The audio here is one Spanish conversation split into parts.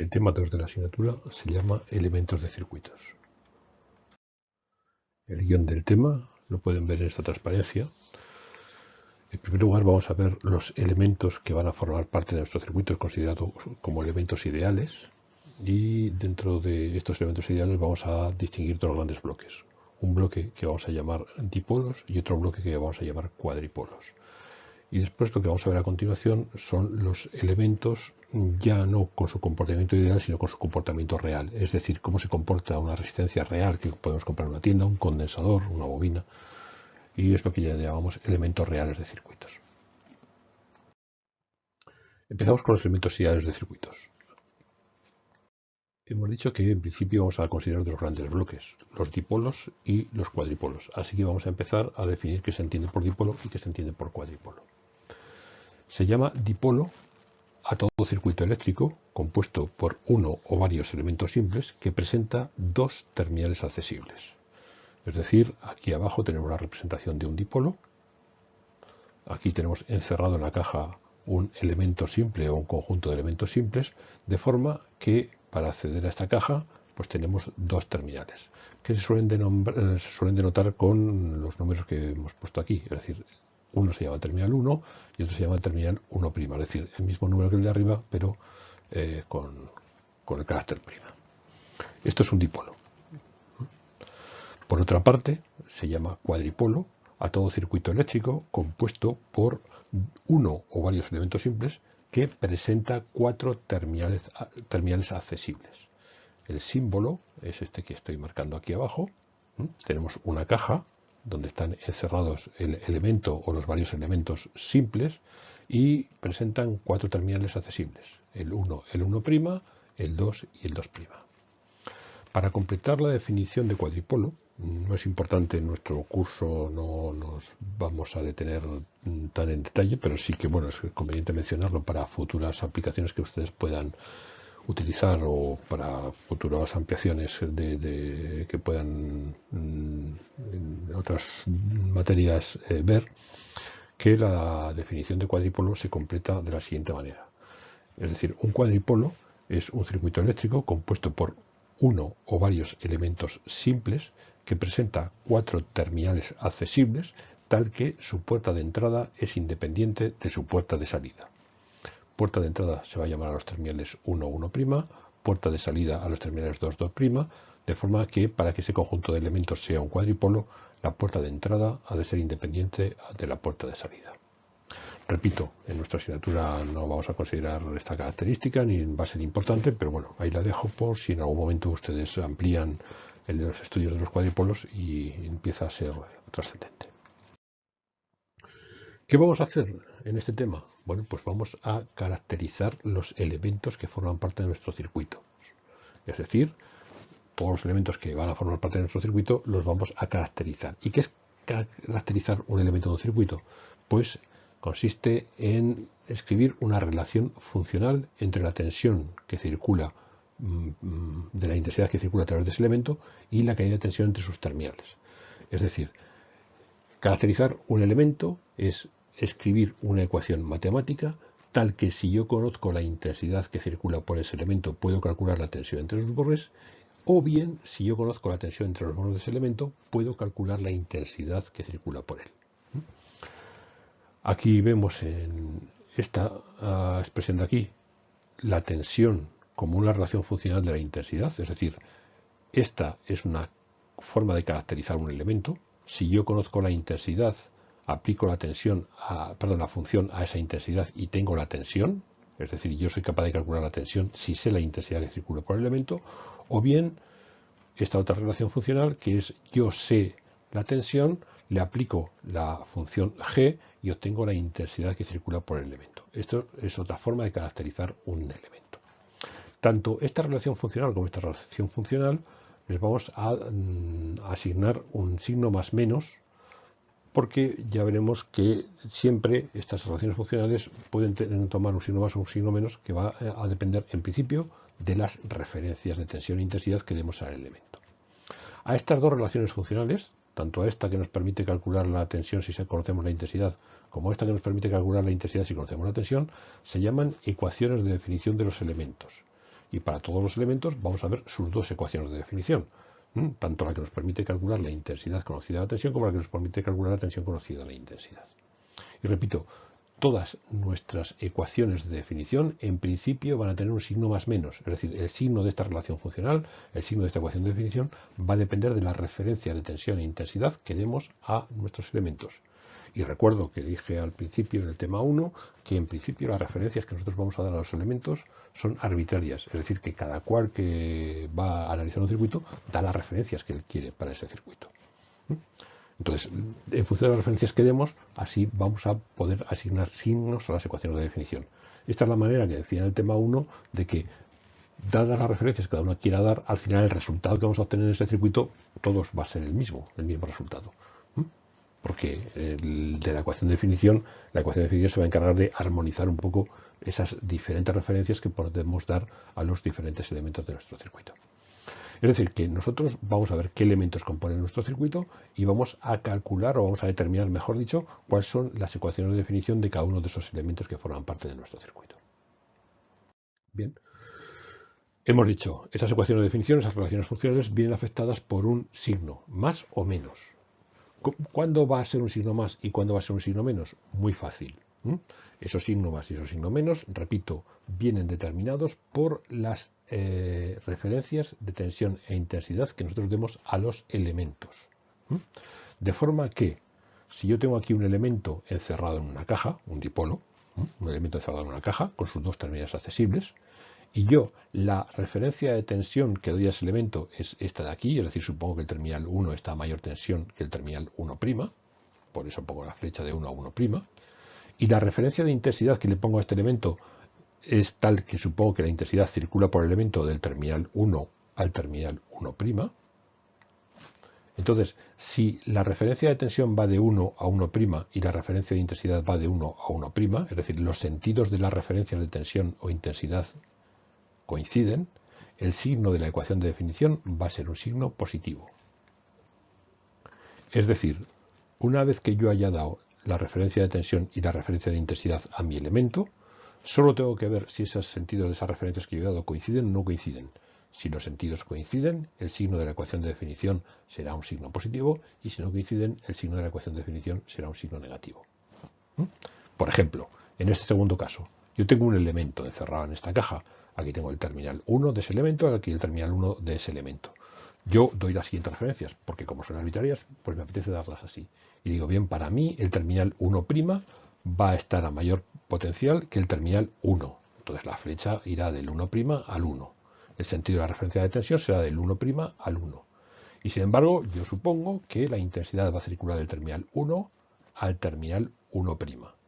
El tema 2 de la asignatura se llama elementos de circuitos. El guion del tema lo pueden ver en esta transparencia. En primer lugar vamos a ver los elementos que van a formar parte de nuestro circuito considerados como elementos ideales y dentro de estos elementos ideales vamos a distinguir dos grandes bloques. Un bloque que vamos a llamar dipolos y otro bloque que vamos a llamar cuadripolos. Y después lo que vamos a ver a continuación son los elementos ya no con su comportamiento ideal, sino con su comportamiento real. Es decir, cómo se comporta una resistencia real que podemos comprar en una tienda, un condensador, una bobina. Y es lo que ya llamamos elementos reales de circuitos. Empezamos con los elementos ideales de circuitos. Hemos dicho que en principio vamos a considerar dos grandes bloques, los dipolos y los cuadripolos. Así que vamos a empezar a definir qué se entiende por dipolo y qué se entiende por cuadripolo. Se llama dipolo a todo circuito eléctrico compuesto por uno o varios elementos simples que presenta dos terminales accesibles. Es decir, aquí abajo tenemos la representación de un dipolo. Aquí tenemos encerrado en la caja un elemento simple o un conjunto de elementos simples, de forma que para acceder a esta caja pues tenemos dos terminales, que se suelen, eh, se suelen denotar con los números que hemos puesto aquí, es decir, uno se llama terminal 1 y otro se llama terminal 1', es decir, el mismo número que el de arriba, pero eh, con, el carácter prima. Esto es un dipolo. Por otra parte, se llama cuadripolo a todo circuito eléctrico compuesto por uno o varios elementos simples que presenta cuatro terminales, terminales accesibles. El símbolo es este que estoy marcando aquí abajo. Tenemos una caja donde están encerrados el elemento o los varios elementos simples y presentan cuatro terminales accesibles, el 1, el 1', el 2 y el 2'. Para completar la definición de cuadripolo, no es importante en nuestro curso, no nos vamos a detener tan en detalle, pero sí que bueno, es conveniente mencionarlo para futuras aplicaciones que ustedes puedan utilizar o para futuras ampliaciones de, que puedan mm, en otras materias eh, ver que la definición de cuadripolo se completa de la siguiente manera. Es decir, un cuadripolo es un circuito eléctrico compuesto por uno o varios elementos simples que presenta cuatro terminales accesibles tal que su puerta de entrada es independiente de su puerta de salida. Puerta de entrada se va a llamar a los terminales 1, 1', puerta de salida a los terminales 2, 2', de forma que para que ese conjunto de elementos sea un cuadripolo, la puerta de entrada ha de ser independiente de la puerta de salida. Repito, en nuestra asignatura no vamos a considerar esta característica ni va a ser importante, pero bueno, ahí la dejo por si en algún momento ustedes amplían los estudios de los cuadripolos y empieza a ser trascendente. ¿Qué vamos a hacer en este tema? Bueno, pues vamos a caracterizar los elementos que forman parte de nuestro circuito. Es decir, todos los elementos que van a formar parte de nuestro circuito los vamos a caracterizar. ¿Y qué es caracterizar un elemento de un circuito? Pues consiste en escribir una relación funcional entre la tensión que circula mm, mm, de la intensidad que circula a través de ese elemento y la caída de tensión entre sus terminales. Es decir, caracterizar un elemento es escribir una ecuación matemática tal que si yo conozco la intensidad que circula por ese elemento puedo calcular la tensión entre sus bordes o bien si yo conozco la tensión entre los bordes de ese elemento puedo calcular la intensidad que circula por él. Aquí vemos en esta ah, expresión de aquí la tensión como una relación funcional de la intensidad, es decir, esta es una forma de caracterizar un elemento. Si yo conozco la intensidad aplico la tensión, a, perdón, la función a esa intensidad y tengo la tensión, es decir, yo soy capaz de calcular la tensión si sé la intensidad que circula por el elemento, o bien esta otra relación funcional que es yo sé la tensión, le aplico la función g y obtengo la intensidad que circula por el elemento. Esto es otra forma de caracterizar un elemento. Tanto esta relación funcional como esta relación funcional les vamos a mm, asignar un signo más menos porque ya veremos que siempre estas relaciones funcionales pueden tomar un signo más o un signo menos que va a depender en principio de las referencias de tensión e intensidad que demos al elemento. A estas dos relaciones funcionales, tanto a esta que nos permite calcular la tensión si conocemos la intensidad, como a esta que nos permite calcular la intensidad si conocemos la tensión, se llaman ecuaciones de definición de los elementos. y para todos los elementos vamos a ver sus dos ecuaciones de definición, tanto la que nos permite calcular la intensidad conocida de la tensión como la que nos permite calcular la tensión conocida de la intensidad. Y repito, todas nuestras ecuaciones de definición en principio van a tener un signo más menos, es decir, el signo de esta relación funcional, el signo de esta ecuación de definición va a depender de la referencia de tensión e intensidad que demos a nuestros elementos. Y recuerdo que dije al principio en el tema 1 que en principio las referencias que nosotros vamos a dar a los elementos son arbitrarias, es decir, que cada cual que va a analizar un circuito da las referencias que él quiere para ese circuito. Entonces, en función de las referencias que demos, así vamos a poder asignar signos a las ecuaciones de definición. Esta es la manera que decía en el tema 1 de que, dadas las referencias que cada uno quiera dar, al final el resultado que vamos a obtener en ese circuito, todos va a ser el mismo, el mismo resultado. Porque de la ecuación de definición, la ecuación de definición se va a encargar de armonizar un poco esas diferentes referencias que podemos dar a los diferentes elementos de nuestro circuito. Es decir, que nosotros vamos a ver qué elementos componen nuestro circuito y vamos a calcular o vamos a determinar, mejor dicho, cuáles son las ecuaciones de definición de cada uno de esos elementos que forman parte de nuestro circuito. Bien. Hemos dicho, esas ecuaciones de definición, esas relaciones funcionales, vienen afectadas por un signo, más o menos. ¿Cuándo va a ser un signo más y cuándo va a ser un signo menos? Muy fácil. Esos signos más y esos signos menos, repito, vienen determinados por las eh, referencias de tensión e intensidad que nosotros demos a los elementos. De forma que, si yo tengo aquí un elemento encerrado en una caja, un dipolo, un elemento encerrado en una caja con sus dos terminales accesibles, y yo la referencia de tensión que doy a ese elemento es esta de aquí, es decir, supongo que el terminal 1 está a mayor tensión que el terminal 1', por eso pongo la flecha de 1 a 1', y la referencia de intensidad que le pongo a este elemento es tal que supongo que la intensidad circula por el elemento del terminal 1 al terminal 1'. Entonces, si la referencia de tensión va de 1 a 1' y la referencia de intensidad va de 1 a 1', es decir, los sentidos de las referencias de tensión o intensidad coinciden, el signo de la ecuación de definición va a ser un signo positivo. Es decir, una vez que yo haya dado la referencia de tensión y la referencia de intensidad a mi elemento, solo tengo que ver si esos sentidos de esas referencias que yo he dado coinciden o no coinciden. Si los sentidos coinciden, el signo de la ecuación de definición será un signo positivo y si no coinciden, el signo de la ecuación de definición será un signo negativo. ¿Mm? Por ejemplo, en este segundo caso, yo tengo un elemento encerrado en esta caja. Aquí tengo el terminal 1 de ese elemento, aquí el terminal 1 de ese elemento. Yo doy las siguientes referencias, porque como son arbitrarias, pues me apetece darlas así. Y digo, bien, para mí el terminal 1' va a estar a mayor potencial que el terminal 1. Entonces la flecha irá del 1' al 1. El sentido de la referencia de tensión será del 1' al 1. Y sin embargo, yo supongo que la intensidad va a circular del terminal 1 al terminal 1'.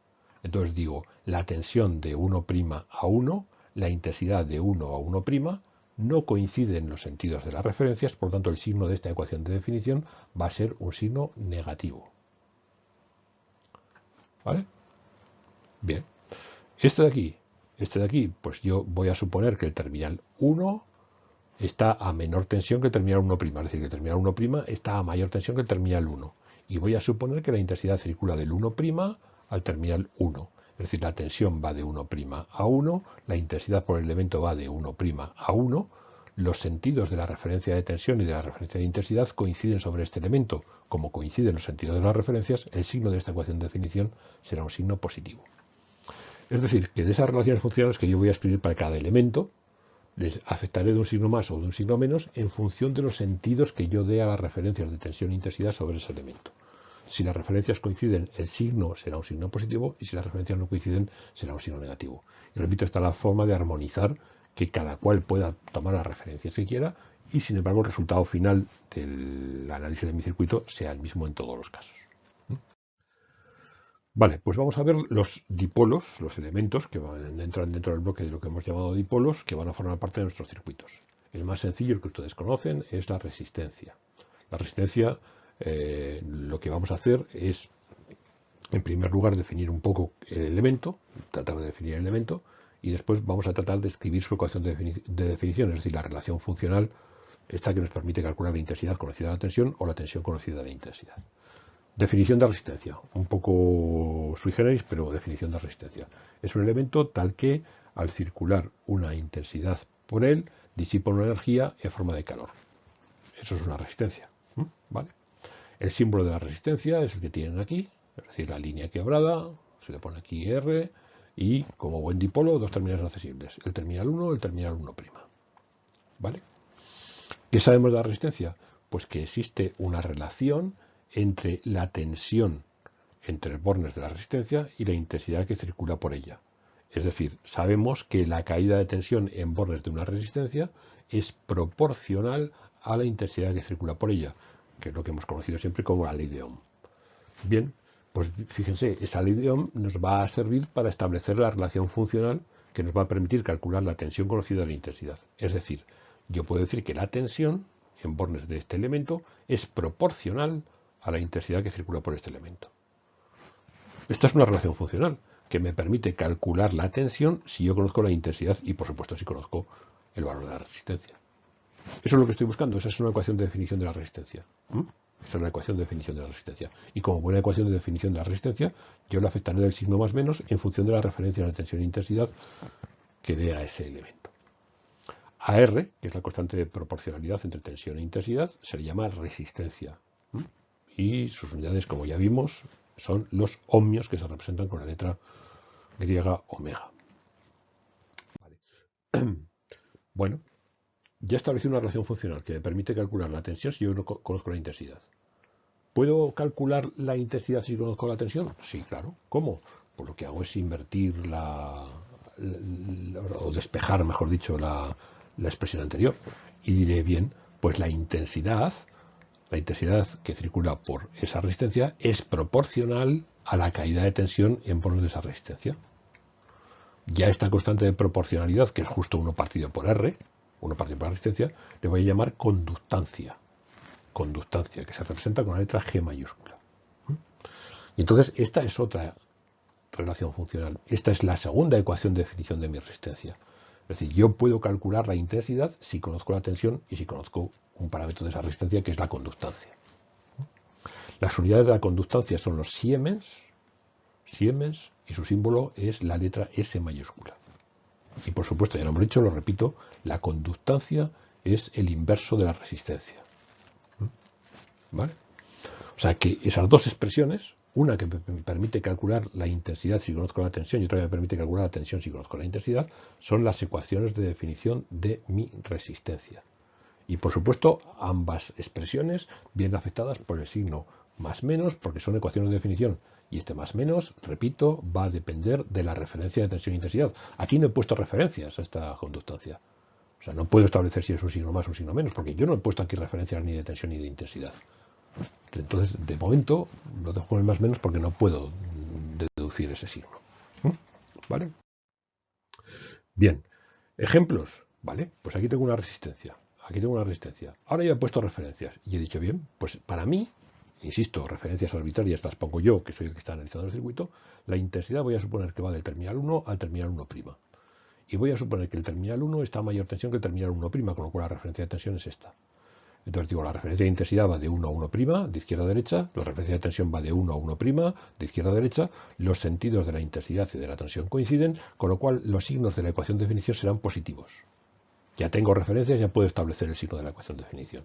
Entonces digo, la tensión de 1' a 1, la intensidad de 1 a 1' no coinciden los sentidos de las referencias, por lo tanto el signo de esta ecuación de definición va a ser un signo negativo. ¿Vale? Bien. Este de aquí, este de aquí, pues yo voy a suponer que el terminal 1 está a menor tensión que el terminal 1', es decir, que el terminal 1' está a mayor tensión que el terminal 1. Y voy a suponer que la intensidad circula del 1' al terminal 1. Es decir, la tensión va de 1' a 1, la intensidad por el elemento va de 1' a 1, los sentidos de la referencia de tensión y de la referencia de intensidad coinciden sobre este elemento. Como coinciden los sentidos de las referencias, el signo de esta ecuación de definición será un signo positivo. Es decir, que de esas relaciones funcionales que yo voy a escribir para cada elemento, les afectaré de un signo más o de un signo menos en función de los sentidos que yo dé a las referencias de tensión e intensidad sobre ese elemento. Si las referencias coinciden, el signo será un signo positivo y si las referencias no coinciden, será un signo negativo. Y repito, esta es la forma de armonizar que cada cual pueda tomar las referencias que quiera y sin embargo el resultado final del análisis de mi circuito sea el mismo en todos los casos. Vale, pues vamos a ver los dipolos, los elementos que entran dentro del bloque de lo que hemos llamado dipolos, que van a formar parte de nuestros circuitos. El más sencillo, el que ustedes conocen, es la resistencia. La resistencia eh, lo que vamos a hacer es, en primer lugar, definir un poco el elemento, tratar de definir el elemento, y después vamos a tratar de escribir su ecuación de, definición, es decir, la relación funcional, esta que nos permite calcular la intensidad conocida de la tensión o la tensión conocida de la intensidad. Definición de resistencia, un poco sui generis, pero definición de resistencia. Es un elemento tal que al circular una intensidad por él, disipa una energía en forma de calor. Eso es una resistencia. ¿vale? El símbolo de la resistencia es el que tienen aquí, es decir, la línea quebrada, se le pone aquí R, y como buen dipolo, dos terminales accesibles, el terminal 1 y el terminal 1'. ¿Vale? ¿Qué sabemos de la resistencia? Pues que existe una relación entre la tensión entre los bornes de la resistencia y la intensidad que circula por ella. Es decir, sabemos que la caída de tensión en bornes de una resistencia es proporcional a la intensidad que circula por ella, que es lo que hemos conocido siempre como la ley de Ohm. Bien, pues fíjense, esa ley de Ohm nos va a servir para establecer la relación funcional que nos va a permitir calcular la tensión conocida de la intensidad. Es decir, yo puedo decir que la tensión en bornes de este elemento es proporcional a la intensidad que circula por este elemento. Esta es una relación funcional que me permite calcular la tensión si yo conozco la intensidad y por supuesto si conozco el valor de la resistencia. Eso es lo que estoy buscando, esa es una ecuación de definición de la resistencia. Esa es una ecuación de definición de la resistencia. Y como buena ecuación de definición de la resistencia, yo la afectaré del signo más menos en función de la referencia de la tensión e intensidad que dé a ese elemento. AR, que es la constante de proporcionalidad entre tensión e intensidad, se le llama resistencia. Y sus unidades, como ya vimos, son los ohmios que se representan con la letra griega omega. Bueno, ya establecí una relación funcional que me permite calcular la tensión si yo no conozco la intensidad. ¿Puedo calcular la intensidad si conozco la tensión? Sí, claro. ¿Cómo? Pues lo que hago es invertir la, o despejar, mejor dicho, la, la expresión anterior. Y diré, bien, pues la intensidad, la intensidad que circula por esa resistencia es proporcional a la caída de tensión en bornes de esa resistencia. Ya esta constante de proporcionalidad, que es justo 1 partido por R, una parte de resistencia, le voy a llamar conductancia. Conductancia, que se representa con la letra G mayúscula. Y entonces esta es otra relación funcional. Esta es la segunda ecuación de definición de mi resistencia. Es decir, yo puedo calcular la intensidad si conozco la tensión y si conozco un parámetro de esa resistencia que es la conductancia. Las unidades de la conductancia son los siemens, siemens y su símbolo es la letra S mayúscula. Y por supuesto, ya lo hemos dicho, lo repito, la conductancia es el inverso de la resistencia. ¿Mm? ¿Vale? O sea que esas dos expresiones, una que me permite calcular la intensidad si conozco la tensión y otra que me permite calcular la tensión si conozco la intensidad, son las ecuaciones de definición de mi resistencia. Y por supuesto, ambas expresiones vienen afectadas por el signo más menos, porque son ecuaciones de definición y este más menos, repito, va a depender de la referencia de tensión e intensidad. Aquí no he puesto referencias a esta conductancia. O sea, no puedo establecer si es un signo más o un signo menos, porque yo no he puesto aquí referencias ni de tensión ni de intensidad. Entonces, de momento, lo dejo en el más menos porque no puedo deducir ese signo. ¿Mm? ¿Vale? Bien, ejemplos. Vale, pues aquí tengo una resistencia. Aquí tengo una resistencia. Ahora ya he puesto referencias y he dicho, bien, pues para mí insisto, referencias arbitrarias las pongo yo, que soy el que está analizando el circuito, la intensidad voy a suponer que va del terminal 1 al terminal 1'. Y voy a suponer que el terminal 1 está a mayor tensión que el terminal 1', con lo cual la referencia de tensión es esta. Entonces digo, la referencia de intensidad va de 1 a 1', de izquierda a derecha, la referencia de tensión va de 1 a 1', de izquierda a derecha, los sentidos de la intensidad y de la tensión coinciden, con lo cual los signos de la ecuación de definición serán positivos. Ya tengo referencias, ya puedo establecer el signo de la ecuación de definición.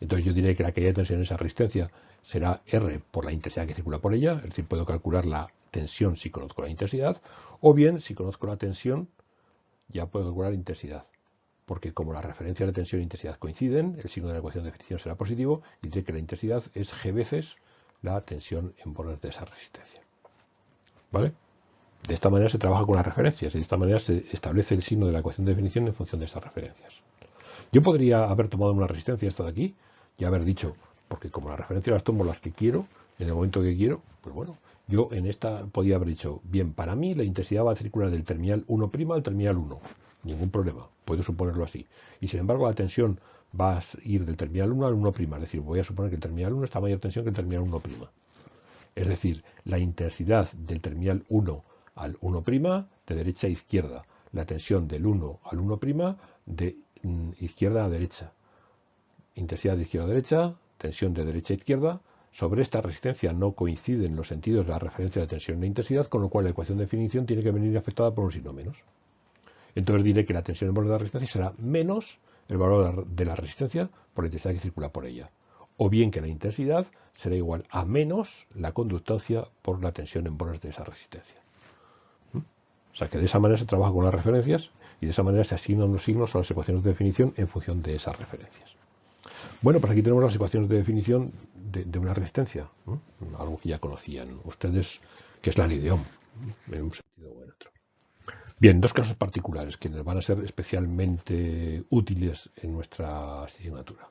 Entonces yo diré que la caída de tensión en esa resistencia será R por la intensidad que circula por ella, es decir, puedo calcular la tensión si conozco la intensidad, o bien si conozco la tensión ya puedo calcular la intensidad, porque como las referencias de tensión e intensidad coinciden, el signo de la ecuación de definición será positivo y diré que la intensidad es G veces la tensión en bordes de esa resistencia. ¿Vale? De esta manera se trabaja con las referencias de esta manera se establece el signo de la ecuación de definición en función de estas referencias. Yo podría haber tomado una resistencia esta de aquí y haber dicho, porque como las referencias las tomo las que quiero, en el momento que quiero, pues bueno, yo en esta podía haber dicho, bien, para mí la intensidad va a circular del terminal 1' al terminal 1, ningún problema, puedo suponerlo así. Y sin embargo la tensión va a ir del terminal 1 al 1', es decir, voy a suponer que el terminal 1 está a mayor tensión que el terminal 1'. Es decir, la intensidad del terminal 1 al 1' de derecha a izquierda, la tensión del 1 al 1' de izquierda a derecha. Intensidad de izquierda a derecha, tensión de derecha a izquierda, sobre esta resistencia no coinciden los sentidos de la referencia de tensión e intensidad, con lo cual la ecuación de definición tiene que venir afectada por un signo menos. Entonces diré que la tensión en borde de la resistencia será menos el valor de la resistencia por la intensidad que circula por ella. O bien que la intensidad será igual a menos la conductancia por la tensión en bordes de esa resistencia. O sea que de esa manera se trabaja con las referencias y de esa manera se asignan los signos a las ecuaciones de definición en función de esas referencias. Bueno, pues aquí tenemos las ecuaciones de definición de, una resistencia, algo que ya conocían ustedes, que es la ley de Ohm, en un sentido o en otro. Bien, dos casos particulares que nos van a ser especialmente útiles en nuestra asignatura.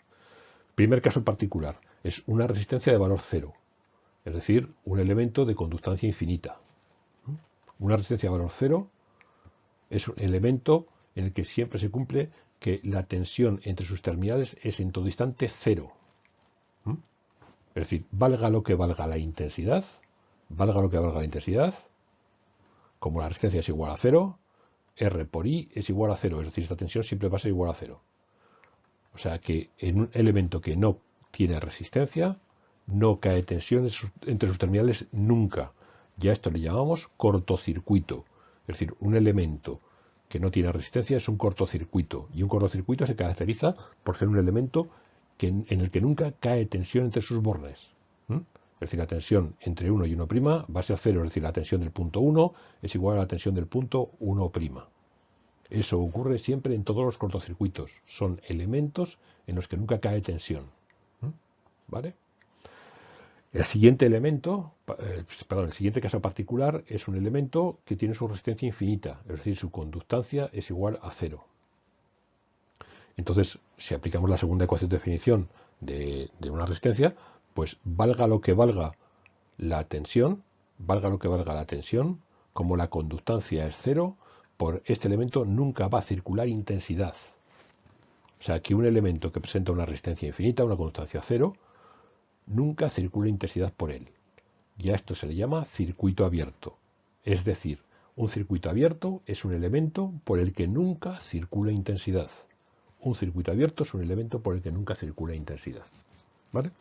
Primer caso particular es una resistencia de valor cero, es decir, un elemento de conductancia infinita. Una resistencia valor cero es un elemento en el que siempre se cumple que la tensión entre sus terminales es en todo instante cero. ¿Mm? Es decir, valga lo que valga la intensidad, valga lo que valga la intensidad, como la resistencia es igual a cero, R por I es igual a cero, es decir, esta tensión siempre va a ser igual a cero. O sea que en un elemento que no tiene resistencia, no cae tensión entre sus terminales nunca. Ya esto le llamamos cortocircuito. Es decir, un elemento que no tiene resistencia es un cortocircuito. Y un cortocircuito se caracteriza por ser un elemento en el que nunca cae tensión entre sus bordes. Es decir, la tensión entre 1 y 1' va a ser cero, es decir, la tensión del punto 1 es igual a la tensión del punto 1'. Eso ocurre siempre en todos los cortocircuitos. Son elementos en los que nunca cae tensión. ¿Vale? El siguiente elemento, eh, perdón, el siguiente caso particular es un elemento que tiene su resistencia infinita, es decir, su conductancia es igual a cero. Entonces, si aplicamos la segunda ecuación de definición de, una resistencia, pues valga lo que valga la tensión, valga lo que valga la tensión, como la conductancia es cero, por este elemento nunca va a circular intensidad. O sea, que un elemento que presenta una resistencia infinita, una conductancia cero, nunca circula intensidad por él. Y a esto se le llama circuito abierto. Es decir, un circuito abierto es un elemento por el que nunca circula intensidad. Un circuito abierto es un elemento por el que nunca circula intensidad. ¿Vale?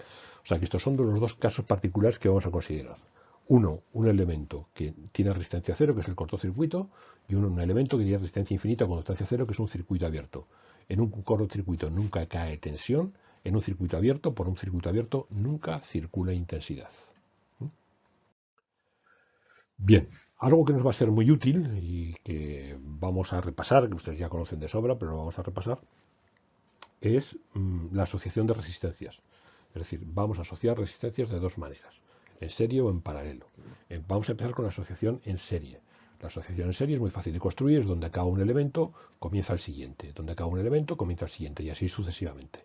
O sea que estos son los dos casos particulares que vamos a considerar. Uno, un elemento que tiene resistencia cero, que es el cortocircuito, y uno, un elemento que tiene resistencia infinita con constancia cero, que es un circuito abierto. En un cortocircuito nunca cae tensión en un circuito abierto, por un circuito abierto, nunca circula intensidad. ¿Mm? Bien, algo que nos va a ser muy útil y que vamos a repasar, que ustedes ya conocen de sobra, pero lo vamos a repasar, es mm, la asociación de resistencias. Es decir, vamos a asociar resistencias de dos maneras, en serie o en paralelo. Eh, vamos a empezar con la asociación en serie. La asociación en serie es muy fácil de construir, es donde acaba un elemento, comienza el siguiente, donde acaba un elemento, comienza el siguiente, y así sucesivamente.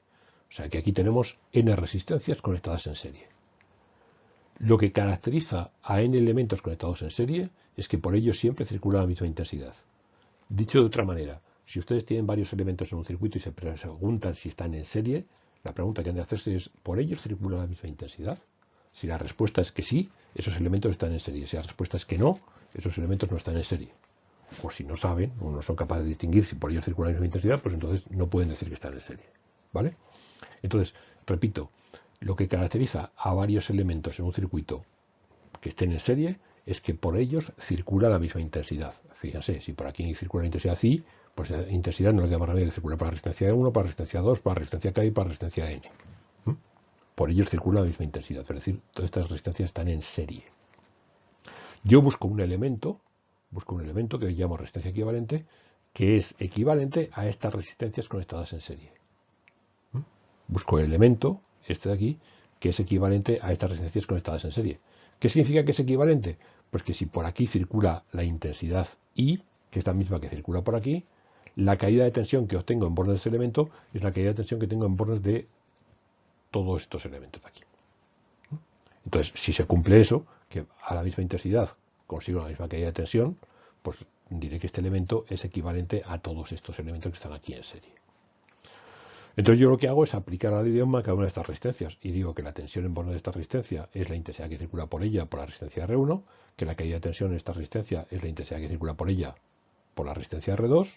O sea que aquí tenemos n resistencias conectadas en serie. Lo que caracteriza a n elementos conectados en serie es que por ellos siempre circula la misma intensidad. Dicho de otra manera, si ustedes tienen varios elementos en un circuito y se preguntan si están en serie, la pregunta que han de hacerse es, ¿por ellos circula la misma intensidad? Si la respuesta es que sí, esos elementos están en serie. Si la respuesta es que no, esos elementos no están en serie. O si no saben o no son capaces de distinguir si por ellos circula la misma intensidad, pues entonces no pueden decir que están en serie. ¿Vale? Entonces, repito, lo que caracteriza a varios elementos en un circuito que estén en serie es que por ellos circula la misma intensidad. Fíjense, si por aquí circula la intensidad I, pues la intensidad no le queda más remedio que circular para resistencia 1, para resistencia 2, para resistencia K y para resistencia N. ¿Mm? Por ellos circula la misma intensidad, es decir, todas estas resistencias están en serie. Yo busco un elemento, busco un elemento que llamo resistencia equivalente, que es equivalente a estas resistencias conectadas en serie busco el elemento, este de aquí, que es equivalente a estas resistencias conectadas en serie. ¿Qué significa que es equivalente? Pues que si por aquí circula la intensidad I, que es la misma que circula por aquí, la caída de tensión que obtengo en bordes de ese elemento es la caída de tensión que tengo en bordes de todos estos elementos de aquí. Entonces, si se cumple eso, que a la misma intensidad consigo la misma caída de tensión, pues diré que este elemento es equivalente a todos estos elementos que están aquí en serie. Entonces yo lo que hago es aplicar al idioma cada una de estas resistencias y digo que la tensión en borne de esta resistencia es la intensidad que circula por ella por la resistencia R1, que la caída de tensión en esta resistencia es la intensidad que circula por ella por la resistencia R2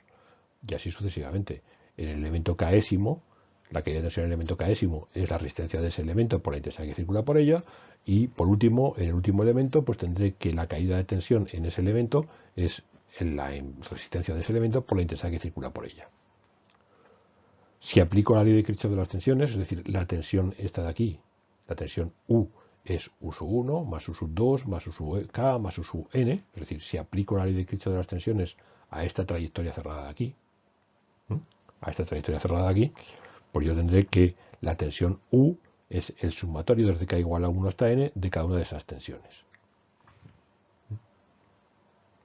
y así sucesivamente. En el elemento késimo, la caída de tensión en el elemento késimo es la resistencia de ese elemento por la intensidad que circula por ella y por último, en el último elemento, pues tendré que la caída de tensión en ese elemento es la resistencia de ese elemento por la intensidad que circula por ella. Si aplico la ley de Kirchhoff de las tensiones, es decir, la tensión esta de aquí, la tensión U es U sub 1 más U sub 2 más U sub K más U sub N, es decir, si aplico la ley de Kirchhoff de las tensiones a esta trayectoria cerrada de aquí, a esta trayectoria cerrada de aquí, pues yo tendré que la tensión U es el sumatorio desde K igual a 1 hasta N de cada una de esas tensiones.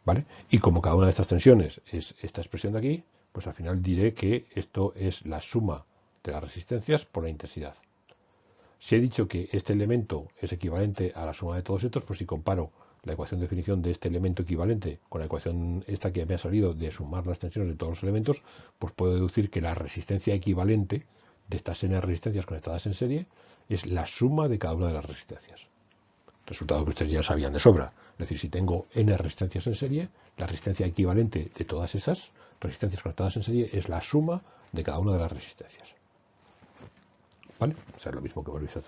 ¿Vale? Y como cada una de estas tensiones es esta expresión de aquí, pues al final diré que esto es la suma de las resistencias por la intensidad. Si he dicho que este elemento es equivalente a la suma de todos estos, pues si comparo la ecuación de definición de este elemento equivalente con la ecuación esta que me ha salido de sumar las tensiones de todos los elementos, pues puedo deducir que la resistencia equivalente de estas n resistencias conectadas en serie es la suma de cada una de las resistencias. Resultado que ustedes ya sabían de sobra. Es decir, si tengo n resistencias en serie, la resistencia equivalente de todas esas resistencias conectadas en serie es la suma de cada una de las resistencias. ¿Vale? O sea, es lo mismo que hemos visto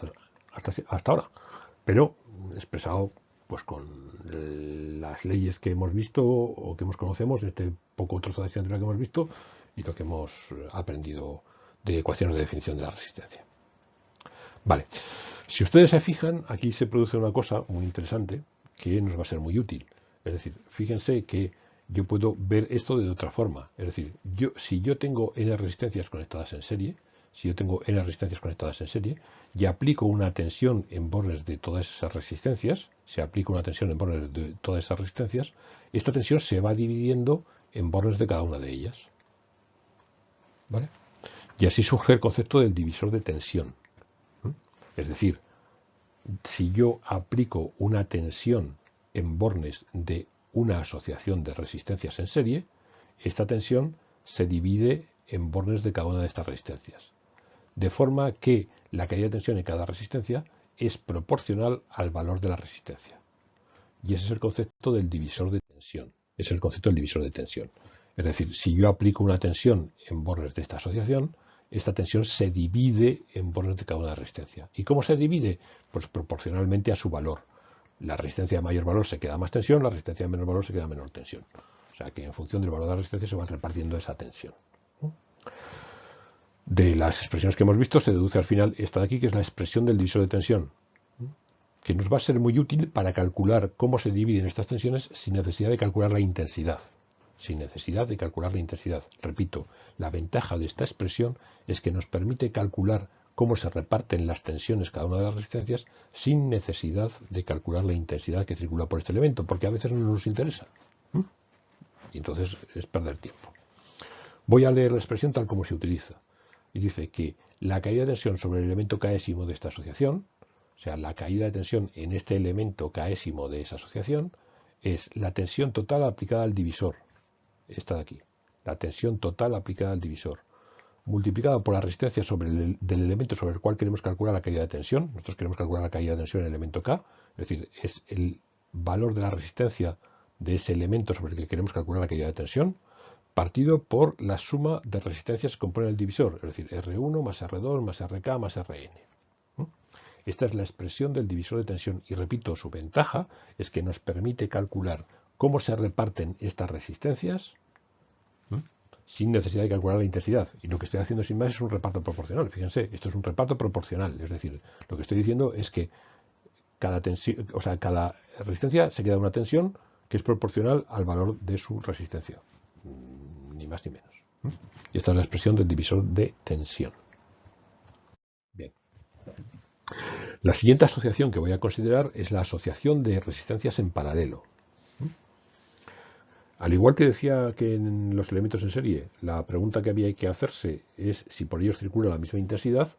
hasta, hasta ahora. Pero expresado pues con las leyes que hemos visto o que hemos conocemos, este poco trozo de acción que hemos visto y lo que hemos aprendido de ecuaciones de definición de la resistencia. Vale, si ustedes se fijan, aquí se produce una cosa muy interesante que nos va a ser muy útil. Es decir, fíjense que yo puedo ver esto de otra forma. Es decir, yo, si yo tengo n resistencias conectadas en serie, si yo tengo n resistencias conectadas en serie, y aplico una tensión en bornes de todas esas resistencias, se aplica una tensión en bornes de todas esas resistencias, esta tensión se va dividiendo en bornes de cada una de ellas. ¿Vale? Y así surge el concepto del divisor de tensión. Es decir, si yo aplico una tensión en bornes de una asociación de resistencias en serie, esta tensión se divide en bornes de cada una de estas resistencias. De forma que la caída de tensión en cada resistencia es proporcional al valor de la resistencia. Y ese es el concepto del divisor de tensión. Es el concepto del divisor de tensión. Es decir, si yo aplico una tensión en bornes de esta asociación, esta tensión se divide en bornes de cada una resistencia. ¿Y cómo se divide? Pues proporcionalmente a su valor. La resistencia de mayor valor se queda más tensión, la resistencia de menor valor se queda menor tensión. O sea que en función del valor de la resistencia se va repartiendo esa tensión. De las expresiones que hemos visto se deduce al final esta de aquí, que es la expresión del divisor de tensión, que nos va a ser muy útil para calcular cómo se dividen estas tensiones sin necesidad de calcular la intensidad sin necesidad de calcular la intensidad. Repito, la ventaja de esta expresión es que nos permite calcular cómo se reparten las tensiones cada una de las resistencias sin necesidad de calcular la intensidad que circula por este elemento, porque a veces no nos interesa. Y entonces es perder tiempo. Voy a leer la expresión tal como se utiliza. Y dice que la caída de tensión sobre el elemento késimo de esta asociación, o sea, la caída de tensión en este elemento késimo de esa asociación, es la tensión total aplicada al divisor, esta de aquí, la tensión total aplicada al divisor, multiplicada por la resistencia sobre el, del elemento sobre el cual queremos calcular la caída de tensión. Nosotros queremos calcular la caída de tensión en el elemento K, es decir, es el valor de la resistencia de ese elemento sobre el que queremos calcular la caída de tensión, partido por la suma de resistencias que compone el divisor, es decir, R1 más R2 más RK más RN. ¿Mm? Esta es la expresión del divisor de tensión y repito, su ventaja es que nos permite calcular cómo se reparten estas resistencias sin necesidad de calcular la intensidad. Y lo que estoy haciendo sin más es un reparto proporcional. Fíjense, esto es un reparto proporcional. Es decir, lo que estoy diciendo es que cada, tensión, o sea, cada resistencia se queda una tensión que es proporcional al valor de su resistencia. Ni más ni menos. Y esta es la expresión del divisor de tensión. Bien. La siguiente asociación que voy a considerar es la asociación de resistencias en paralelo. Al igual que decía que en los elementos en serie, la pregunta que había que hacerse es si por ellos circula la misma intensidad,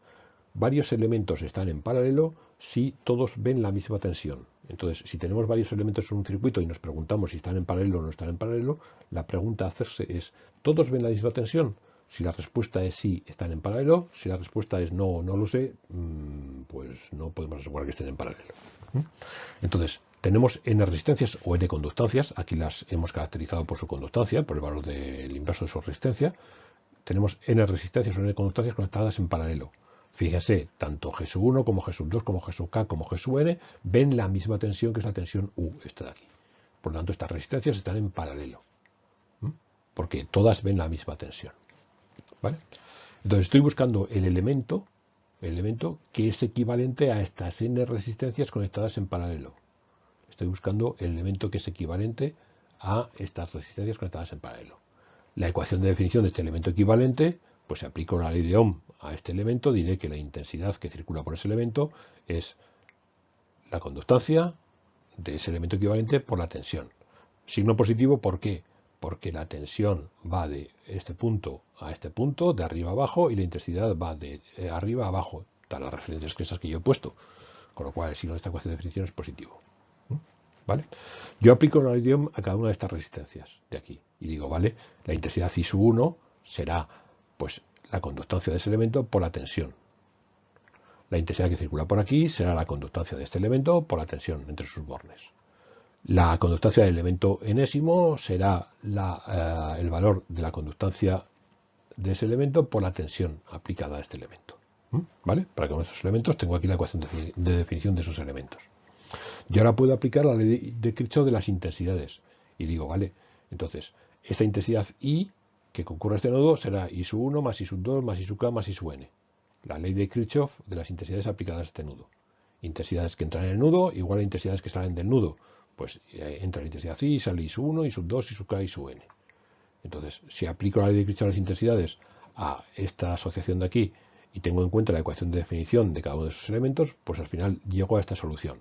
varios elementos están en paralelo si todos ven la misma tensión. Entonces, si tenemos varios elementos en un circuito y nos preguntamos si están en paralelo o no están en paralelo, la pregunta a hacerse es, ¿todos ven la misma tensión? Si la respuesta es sí, están en paralelo. Si la respuesta es no, no lo sé, mm, pues no podemos asegurar que estén en paralelo. Entonces, tenemos n resistencias o n conductancias. Aquí las hemos caracterizado por su conductancia, por el valor del inverso de su resistencia. Tenemos n resistencias o n conductancias conectadas en paralelo. Fíjese, tanto G 1 como G 2 como G K como G ven la misma tensión que es la tensión U, esta de aquí. Por lo tanto, estas resistencias están en paralelo. porque todas ven la misma tensión. ¿vale? Entonces estoy buscando el elemento, el elemento que es equivalente a estas n resistencias conectadas en paralelo. Estoy buscando el elemento que es equivalente a estas resistencias conectadas en paralelo. La ecuación de definición de este elemento equivalente, pues si aplico la ley de Ohm a este elemento, diré que la intensidad que circula por ese elemento es la conductancia de ese elemento equivalente por la tensión. Signo positivo, ¿por qué? Porque la tensión va de este punto a este punto, de arriba a abajo, y la intensidad va de eh, arriba a abajo, tal las referencias que esas que yo he puesto. Con lo cual el signo de esta ecuación de definición es positivo. ¿Vale? Yo aplico un idioma a cada una de estas resistencias de aquí y digo, vale, la intensidad I 1 será pues la conductancia de ese elemento por la tensión. La intensidad que circula por aquí será la conductancia de este elemento por la tensión entre sus bornes. La conductancia del elemento enésimo será eh, el valor de la conductancia de ese elemento por la tensión aplicada a este elemento. ¿Mm? ¿Vale? Para con esos elementos tengo aquí la ecuación de definición de esos elementos. Y ahora puedo aplicar la ley de Kirchhoff de las intensidades. Y digo, vale, entonces, esta intensidad I que concurre a este nodo será I sub 1 más I sub 2 más I sub k más I sub n. La ley de Kirchhoff de las intensidades aplicadas a este nudo. Intensidades que entran en el nudo igual a intensidades que salen del nudo. Pues eh, entra la intensidad I, sale I sub 1, I sub 2, I sub k, I sub n. Entonces, si aplico la ley de Kirchhoff de las intensidades a esta asociación de aquí y tengo en cuenta la ecuación de definición de cada uno de esos elementos, pues al final llego a esta solución.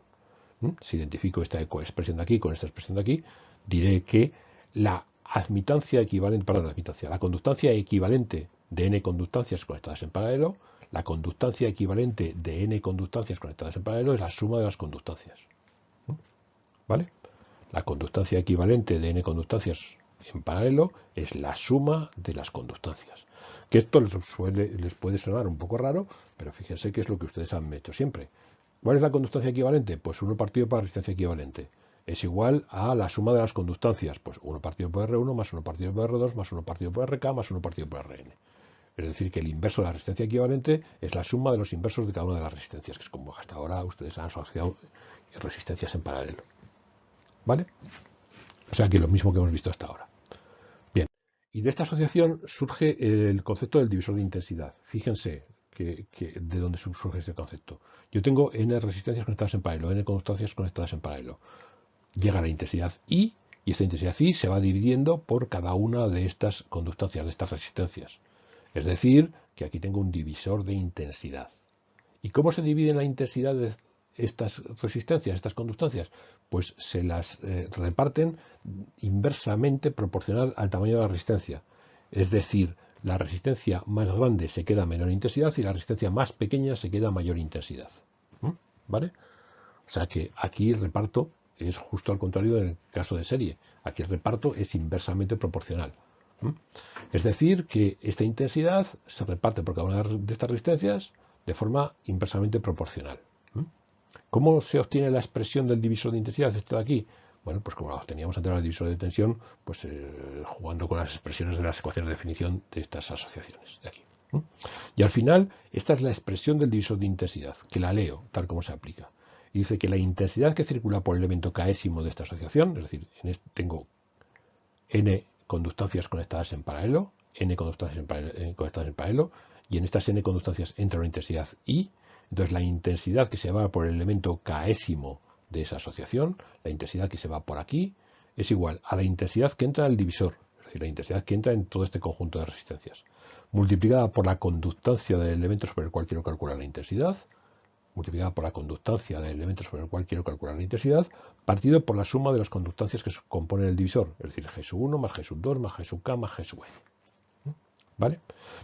Si identifico esta expresión de aquí con esta expresión de aquí, diré que la admitancia equivalente, perdón, la admitancia, la conductancia equivalente de n conductancias conectadas en paralelo, la conductancia equivalente de n conductancias conectadas en paralelo es la suma de las conductancias. ¿Vale? La conductancia equivalente de n conductancias en paralelo es la suma de las conductancias. Que esto les, les puede sonar un poco raro, pero fíjense que es lo que ustedes han hecho siempre. ¿Cuál es la conductancia equivalente? Pues 1 partido por la resistencia equivalente. Es igual a la suma de las conductancias. Pues 1 partido por R1 más 1 partido por R2 más 1 partido por RK más 1 partido por Rn. Es decir, que el inverso de la resistencia equivalente es la suma de los inversos de cada una de las resistencias, que es como hasta ahora ustedes han asociado resistencias en paralelo. ¿Vale? O sea que lo mismo que hemos visto hasta ahora. Bien. Y de esta asociación surge el concepto del divisor de intensidad. Fíjense, de dónde surge este concepto. Yo tengo n resistencias conectadas en paralelo, n conductancias conectadas en paralelo. Llega la intensidad I y esta intensidad I se va dividiendo por cada una de estas conductancias, de estas resistencias. Es decir, que aquí tengo un divisor de intensidad. ¿Y cómo se divide la intensidad de estas resistencias, estas conductancias? Pues se las eh, reparten inversamente proporcional al tamaño de la resistencia. Es decir, la resistencia más grande se queda a menor intensidad y la resistencia más pequeña se queda a mayor intensidad. ¿Mm? ¿Vale? O sea que aquí el reparto es justo al contrario del caso de serie. Aquí el reparto es inversamente proporcional. ¿Mm? Es decir, que esta intensidad se reparte por cada una de estas resistencias de forma inversamente proporcional. ¿Mm? ¿Cómo se obtiene la expresión del divisor de intensidad? Esto de aquí. Bueno, pues como lo teníamos antes el divisor de tensión, pues eh, jugando con las expresiones de las ecuaciones de definición de estas asociaciones de aquí. Y al final, esta es la expresión del divisor de intensidad, que la leo tal como se aplica. Y dice que la intensidad que circula por el elemento késimo de esta asociación, es decir, en este tengo n conductancias conectadas en paralelo, n conductancias en paralelo, eh, conectadas en paralelo, y en estas n conductancias entra una intensidad I, entonces la intensidad que se va por el elemento késimo de esa asociación, la intensidad que se va por aquí, es igual a la intensidad que entra en el divisor, es decir, la intensidad que entra en todo este conjunto de resistencias, multiplicada por la conductancia del elemento sobre el cual quiero calcular la intensidad, multiplicada por la conductancia del elemento sobre el cual quiero calcular la intensidad, partido por la suma de las conductancias que componen el divisor, es decir, G 1 más G 2 más G K más G. ¿Vale?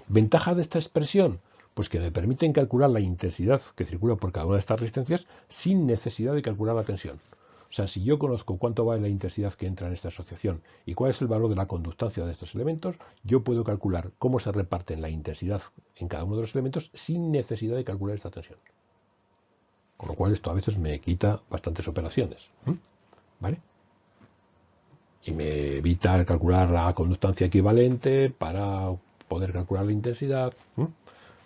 Ventaja de esta expresión, pues que me permiten calcular la intensidad que circula por cada una de estas resistencias sin necesidad de calcular la tensión. O sea, si yo conozco cuánto va la intensidad que entra en esta asociación y cuál es el valor de la conductancia de estos elementos, yo puedo calcular cómo se reparten la intensidad en cada uno de los elementos sin necesidad de calcular esta tensión. Con lo cual esto a veces me quita bastantes operaciones. ¿Vale? Y me evita calcular la conductancia equivalente para poder calcular la intensidad.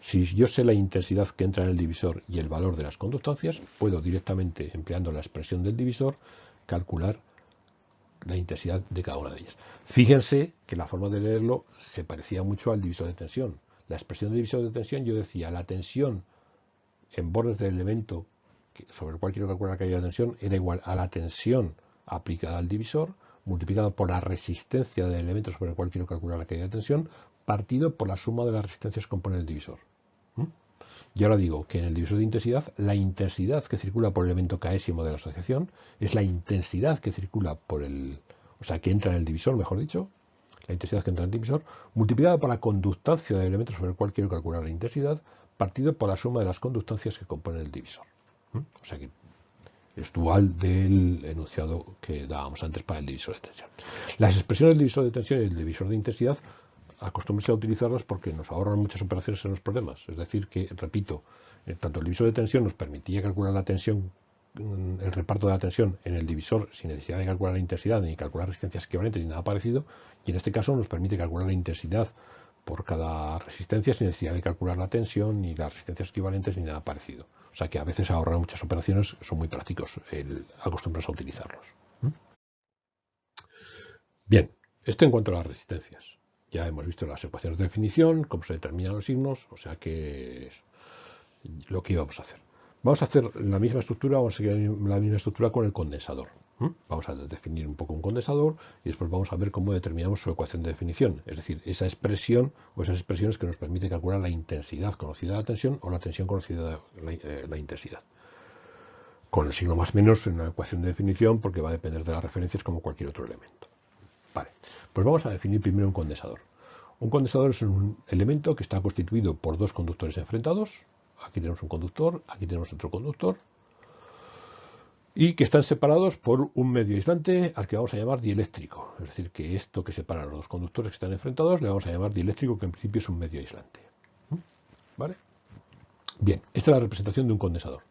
Si yo sé la intensidad que entra en el divisor y el valor de las conductancias, puedo directamente, empleando la expresión del divisor, calcular la intensidad de cada una de ellas. Fíjense que la forma de leerlo se parecía mucho al divisor de tensión. La expresión de divisor de tensión yo decía la tensión en bordes del elemento sobre el cual quiero calcular la caída de tensión era igual a la tensión aplicada al divisor multiplicado por la resistencia del elemento sobre el cual quiero calcular la caída de tensión partido por la suma de las resistencias que compone el divisor. ¿Mm? Y ahora digo que en el divisor de intensidad, la intensidad que circula por el elemento késimo de la asociación es la intensidad que circula por el, o sea, que entra en el divisor, mejor dicho, la intensidad que entra en el divisor, multiplicada por la conductancia del elemento sobre el cual quiero calcular la intensidad, partido por la suma de las conductancias que componen el divisor. O sea que es dual del enunciado que dábamos antes para el divisor de tensión. Las expresiones del divisor de tensión y el divisor de intensidad acostúmbrense a utilizarlas porque nos ahorran muchas operaciones en los problemas. Es decir, que, repito, eh, tanto el divisor de tensión nos permitía calcular la tensión, mm, el reparto de la tensión en el divisor sin necesidad de calcular la intensidad ni calcular resistencias equivalentes ni nada parecido, y en este caso nos permite calcular la intensidad por cada resistencia sin necesidad de calcular la tensión ni las resistencias equivalentes ni nada parecido. O sea que a veces ahorran muchas operaciones, son muy prácticos el acostumbrarse a utilizarlos. ¿Mm? Bien, esto en cuanto a las resistencias. Ya hemos visto las ecuaciones de definición, cómo se determinan los signos, o sea que es lo que íbamos a hacer. Vamos a hacer la misma estructura, vamos a seguir la misma estructura con el condensador. Vamos a definir un poco un condensador y después vamos a ver cómo determinamos su ecuación de definición, es decir, esa expresión o esas expresiones que nos permiten calcular la intensidad conocida de la tensión o la tensión conocida de la, eh, la intensidad. Con el signo más menos en la ecuación de definición porque va a depender de las referencias como cualquier otro elemento. Vale, pues vamos a definir primero un condensador. Un condensador es un elemento que está constituido por dos conductores enfrentados. Aquí tenemos un conductor, aquí tenemos otro conductor. Y que están separados por un medio aislante al que vamos a llamar dieléctrico. Es decir, que esto que separa los dos conductores que están enfrentados le vamos a llamar dieléctrico, que en principio es un medio aislante. ¿Mm? ¿Vale? Bien, esta es la representación de un condensador.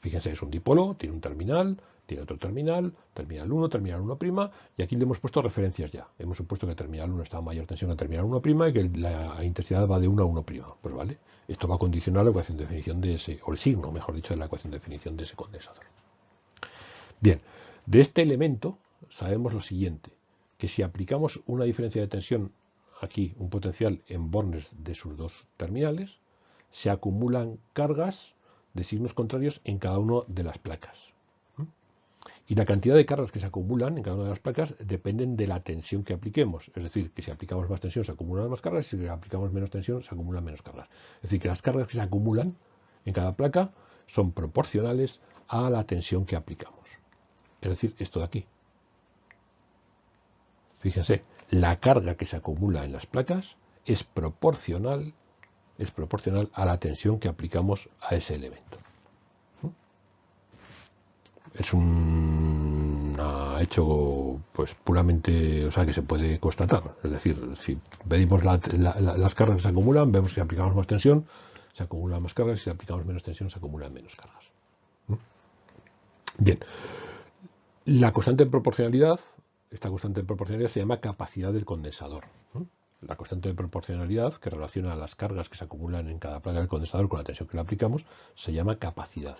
Fíjense, es un dipolo, tiene un terminal, tiene otro terminal, terminal 1, terminal 1', y aquí le hemos puesto referencias ya. Hemos supuesto que terminal 1 está a mayor tensión que terminal 1' y que la intensidad va de 1 a 1'. Pues vale, esto va a condicionar la ecuación de definición de ese, o el signo, mejor dicho, de la ecuación de definición de ese condensador. Bien, de este elemento sabemos lo siguiente, que si aplicamos una diferencia de tensión aquí, un potencial en bornes de sus dos terminales, se acumulan cargas de signos contrarios en cada una de las placas. Y la cantidad de cargas que se acumulan en cada una de las placas dependen de la tensión que apliquemos. Es decir, que si aplicamos más tensión se acumulan más cargas y si aplicamos menos tensión se acumulan menos cargas. Es decir, que las cargas que se acumulan en cada placa son proporcionales a la tensión que aplicamos. Es decir, esto de aquí. Fíjense, la carga que se acumula en las placas es proporcional, es proporcional a la tensión que aplicamos a ese elemento es un hecho pues puramente, o sea, que se puede constatar. Es decir, si medimos las cargas que se acumulan, vemos si aplicamos más tensión, se acumulan más cargas, y si aplicamos menos tensión, se acumulan menos cargas. Bien, la constante de proporcionalidad, esta constante de proporcionalidad se llama capacidad del condensador. La constante de proporcionalidad, que relaciona las cargas que se acumulan en cada placa del condensador con la tensión que le aplicamos, se llama capacidad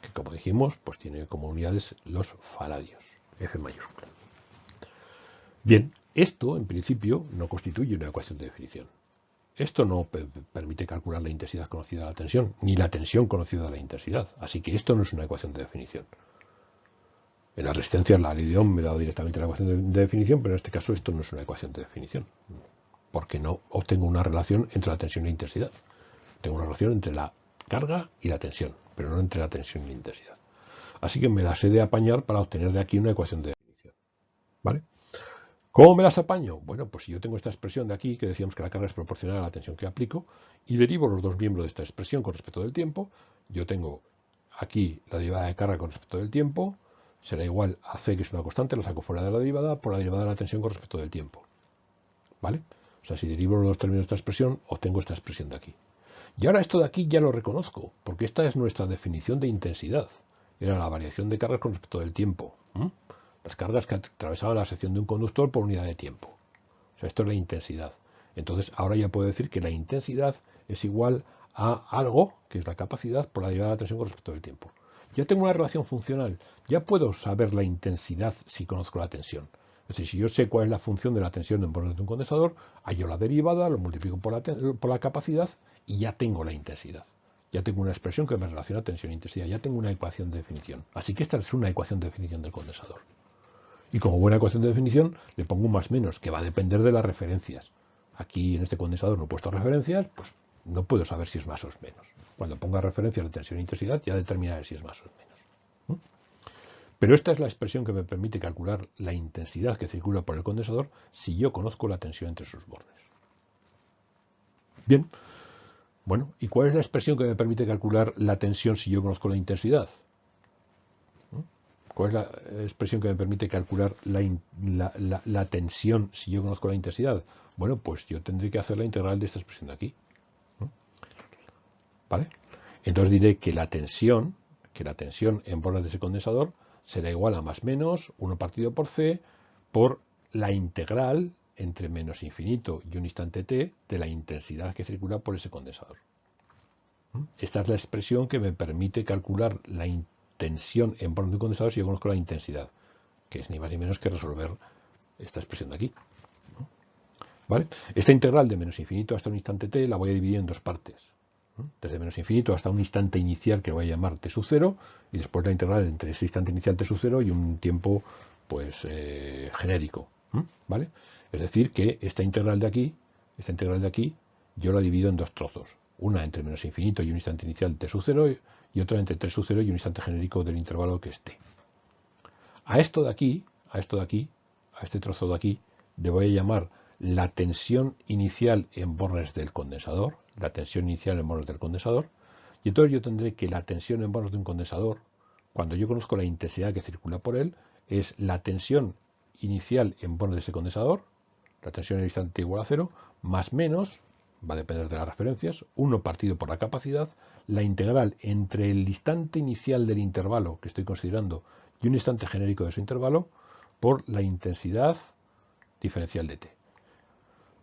que como dijimos, pues tiene como unidades los faradios, F mayúscula. Bien, esto en principio no constituye una ecuación de definición. Esto no permite calcular la intensidad conocida de la tensión, ni la tensión conocida de la intensidad. Así que esto no es una ecuación de definición. En la resistencia, la ley de me da directamente la ecuación de, definición, pero en este caso esto no es una ecuación de definición. Porque no obtengo una relación entre la tensión e la intensidad. Tengo una relación entre la carga y la tensión pero no entre la tensión y la intensidad. Así que me las he de apañar para obtener de aquí una ecuación de definición. ¿Vale? ¿Cómo me las apaño? Bueno, pues si yo tengo esta expresión de aquí, que decíamos que la carga es proporcional a la tensión que aplico, y derivo los dos miembros de esta expresión con respecto del tiempo, yo tengo aquí la derivada de carga con respecto del tiempo, será igual a C, que es una constante, la saco fuera de la derivada, por la derivada de la tensión con respecto del tiempo. ¿Vale? O sea, si derivo los dos términos de esta expresión, obtengo esta expresión de aquí. Y ahora esto de aquí ya lo reconozco, porque esta es nuestra definición de intensidad. Era la variación de cargas con respecto del tiempo. Las cargas que atravesaban la sección de un conductor por unidad de tiempo. O sea, esto es la intensidad. Entonces, ahora ya puedo decir que la intensidad es igual a algo, que es la capacidad, por la derivada de la tensión con respecto del tiempo. ya tengo una relación funcional, ya puedo saber la intensidad si conozco la tensión. Es decir, si yo sé cuál es la función de la tensión en de un condensador, hallo la derivada, lo multiplico por la, por la capacidad y ya tengo la intensidad. Ya tengo una expresión que me relaciona tensión e intensidad, ya tengo una ecuación de definición. Así que esta es una ecuación de definición del condensador. Y como buena ecuación de definición, le pongo un más menos, que va a depender de las referencias. Aquí en este condensador no he puesto referencias, pues no puedo saber si es más o es menos. Cuando ponga referencias de tensión e intensidad, ya determinaré si es más o es menos. Pero esta es la expresión que me permite calcular la intensidad que circula por el condensador si yo conozco la tensión entre sus bordes. Bien, bueno, ¿y cuál es la expresión que me permite calcular la tensión si yo conozco la intensidad? ¿Cuál es la expresión que me permite calcular la, tensión si yo conozco la intensidad? Bueno, pues yo tendré que hacer la integral de esta expresión de aquí. ¿Vale? Entonces diré que la tensión, que la tensión en bordes de ese condensador será igual a más menos 1 partido por c por la integral entre menos infinito y un instante t de la intensidad que circula por ese condensador. Esta es la expresión que me permite calcular la tensión en bornes de un condensador si yo conozco la intensidad, que es ni más ni menos que resolver esta expresión de aquí. ¿Vale? Esta integral de menos infinito hasta un instante t la voy a dividir en dos partes. Desde menos infinito hasta un instante inicial que voy a llamar t sub 0 y después la integral entre ese instante inicial t sub 0 y un tiempo pues eh, genérico. ¿Vale? Es decir, que esta integral de aquí, esta integral de aquí, yo la divido en dos trozos. Una entre menos infinito y un instante inicial t sub 0 y otra entre t sub 0 y un instante genérico del intervalo que esté. A esto de aquí, a esto de aquí, a este trozo de aquí, le voy a llamar la tensión inicial en bornes del condensador, la tensión inicial en bornes del condensador, y entonces yo tendré que la tensión en bornes de un condensador, cuando yo conozco la intensidad que circula por él, es la tensión inicial en bornes de ese condensador, la tensión en el instante igual a cero, más menos, va a depender de las referencias, 1 partido por la capacidad, la integral entre el instante inicial del intervalo que estoy considerando y un instante genérico de ese intervalo por la intensidad diferencial de t.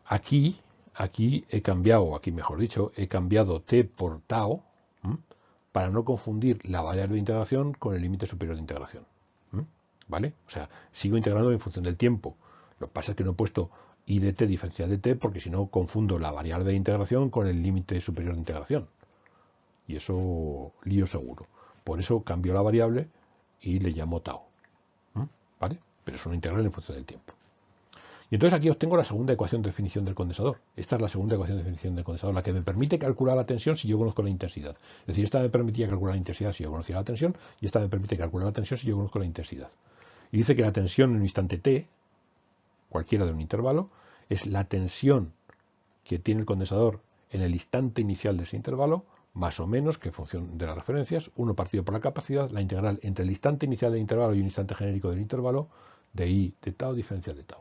Aquí, aquí he cambiado, aquí mejor dicho, he cambiado t por tau para no confundir la variable de integración con el límite superior de integración. ¿Vale? O sea, sigo integrando en función del tiempo. Lo que pasa es que no he puesto i de t diferencial de t porque si no confundo la variable de integración con el límite superior de integración. Y eso lío seguro. Por eso cambio la variable y le llamo tau. ¿Vale? Pero es una integral en función del tiempo. Y entonces aquí obtengo la segunda ecuación de definición del condensador. Esta es la segunda ecuación de definición del condensador, la que me permite calcular la tensión si yo conozco la intensidad. Es decir, esta me permitía calcular la intensidad si yo conocía la tensión y esta me permite calcular la tensión si yo conozco la intensidad. Y dice que la tensión en un instante t cualquiera de un intervalo, es la tensión que tiene el condensador en el instante inicial de ese intervalo, más o menos, que función de las referencias, uno partido por la capacidad, la integral entre el instante inicial del intervalo y un instante genérico del intervalo, de i de tau diferencial de tau.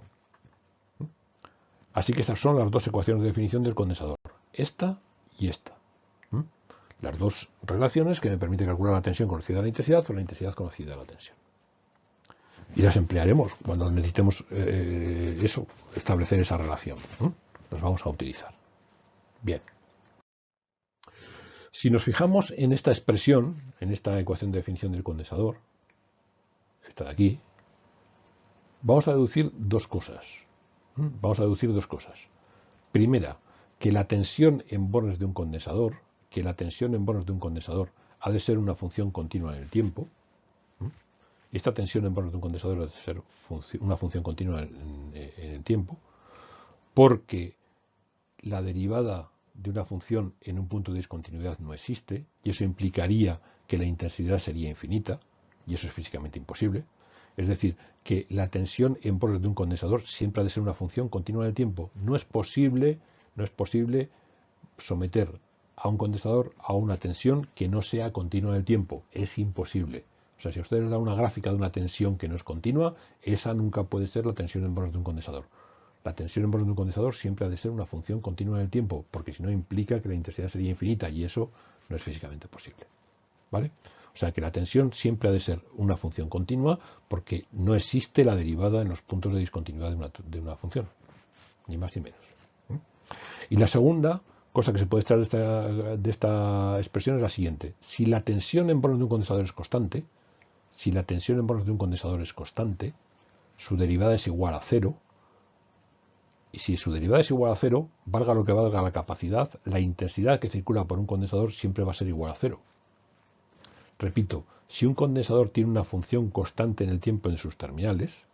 Así que estas son las dos ecuaciones de definición del condensador, esta y esta. Las dos relaciones que me permiten calcular la tensión conocida de la intensidad o la intensidad conocida de la tensión y las emplearemos cuando necesitemos eh, eso, establecer esa relación. Las vamos a utilizar. Bien. Si nos fijamos en esta expresión, en esta ecuación de definición del condensador, esta de aquí, vamos a deducir dos cosas. Vamos a deducir dos cosas. Primera, que la tensión en bornes de un condensador, que la tensión en bornes de un condensador ha de ser una función continua en el tiempo, esta tensión en bornes de un condensador debe ser una función continua en, el tiempo, porque la derivada de una función en un punto de discontinuidad no existe, y eso implicaría que la intensidad sería infinita, y eso es físicamente imposible. Es decir, que la tensión en bornes de un condensador siempre ha de ser una función continua en el tiempo. No es posible, no es posible someter a un condensador a una tensión que no sea continua en el tiempo. Es imposible. O sea, si usted le da una gráfica de una tensión que no es continua, esa nunca puede ser la tensión en bornes de un condensador. La tensión en bornes de un condensador siempre ha de ser una función continua en el tiempo, porque si no implica que la intensidad sería infinita y eso no es físicamente posible. ¿Vale? O sea que la tensión siempre ha de ser una función continua porque no existe la derivada en los puntos de discontinuidad de una, función, ni más ni menos. Y la segunda cosa que se puede extraer de esta, expresión es la siguiente. Si la tensión en bornes de un condensador es constante, si la tensión en bornes de un condensador es constante, su derivada es igual a cero, y si su derivada es igual a cero, valga lo que valga la capacidad, la intensidad que circula por un condensador siempre va a ser igual a cero. Repito, si un condensador tiene una función constante en el tiempo en sus terminales,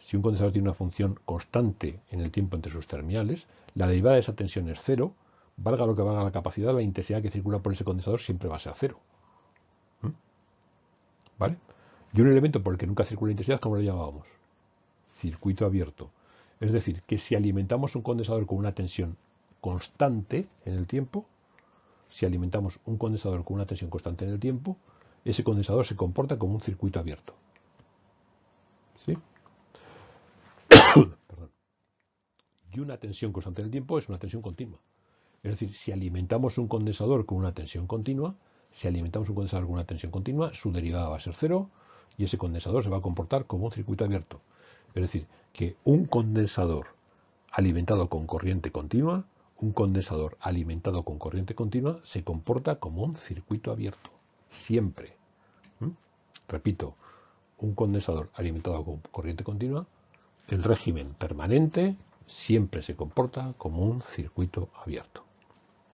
si un condensador tiene una función constante en el tiempo entre sus terminales, la derivada de esa tensión es cero, valga lo que valga la capacidad, la intensidad que circula por ese condensador siempre va a ser cero. ¿Mm? ¿Vale? Y un elemento por el que nunca circula intensidad, ¿cómo lo llamábamos? Circuito abierto. Es decir, que si alimentamos un condensador con una tensión constante en el tiempo, si alimentamos un condensador con una tensión constante en el tiempo, ese condensador se comporta como un circuito abierto. ¿Sí? Y una tensión constante en el tiempo es una tensión continua. Es decir, si alimentamos un condensador con una tensión continua, si alimentamos un condensador con una tensión continua, su derivada va a ser cero y ese condensador se va a comportar como un circuito abierto. Es decir, que un condensador alimentado con corriente continua, un condensador alimentado con corriente continua, se comporta como un circuito abierto. Siempre. ¿Mm? Repito, un condensador alimentado con corriente continua, el régimen permanente siempre se comporta como un circuito abierto.